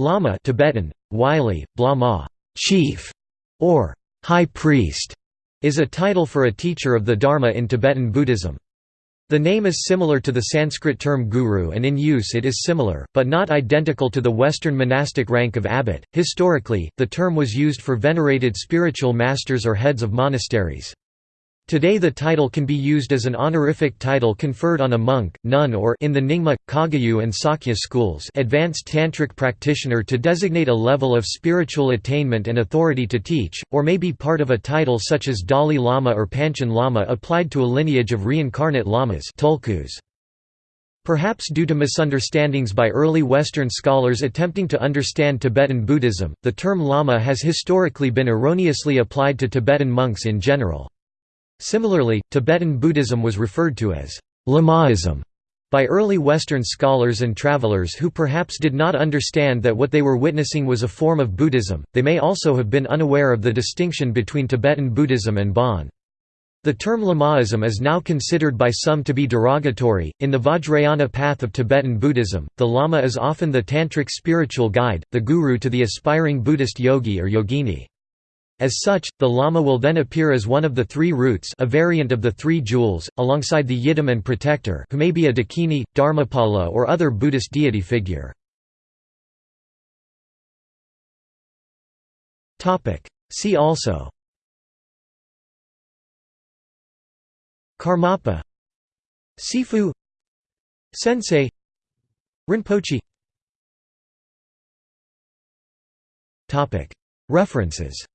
Lama Tibetan, Wylie, Blama, chief, or high priest, is a title for a teacher of the Dharma in Tibetan Buddhism. The name is similar to the Sanskrit term guru and in use it is similar, but not identical to the Western monastic rank of abbot. Historically, the term was used for venerated spiritual masters or heads of monasteries. Today the title can be used as an honorific title conferred on a monk, nun or in the Nyingma, Kagyu and Sakya schools advanced tantric practitioner to designate a level of spiritual attainment and authority to teach, or may be part of a title such as Dalai Lama or Panchen Lama applied to a lineage of reincarnate lamas tulkus. Perhaps due to misunderstandings by early Western scholars attempting to understand Tibetan Buddhism, the term Lama has historically been erroneously applied to Tibetan monks in general. Similarly, Tibetan Buddhism was referred to as Lamaism by early Western scholars and travelers who perhaps did not understand that what they were witnessing was a form of Buddhism. They may also have been unaware of the distinction between Tibetan Buddhism and Bon. The term Lamaism is now considered by some to be derogatory. In the Vajrayana path of Tibetan Buddhism, the Lama is often the tantric spiritual guide, the guru to the aspiring Buddhist yogi or yogini. As such, the Lama will then appear as one of the three roots a variant of the three jewels, alongside the Yidam and protector who may be a Dakini, Dharmapala or other Buddhist deity figure. See also. Karmapa. Sifu. Sensei. Rinpoche. References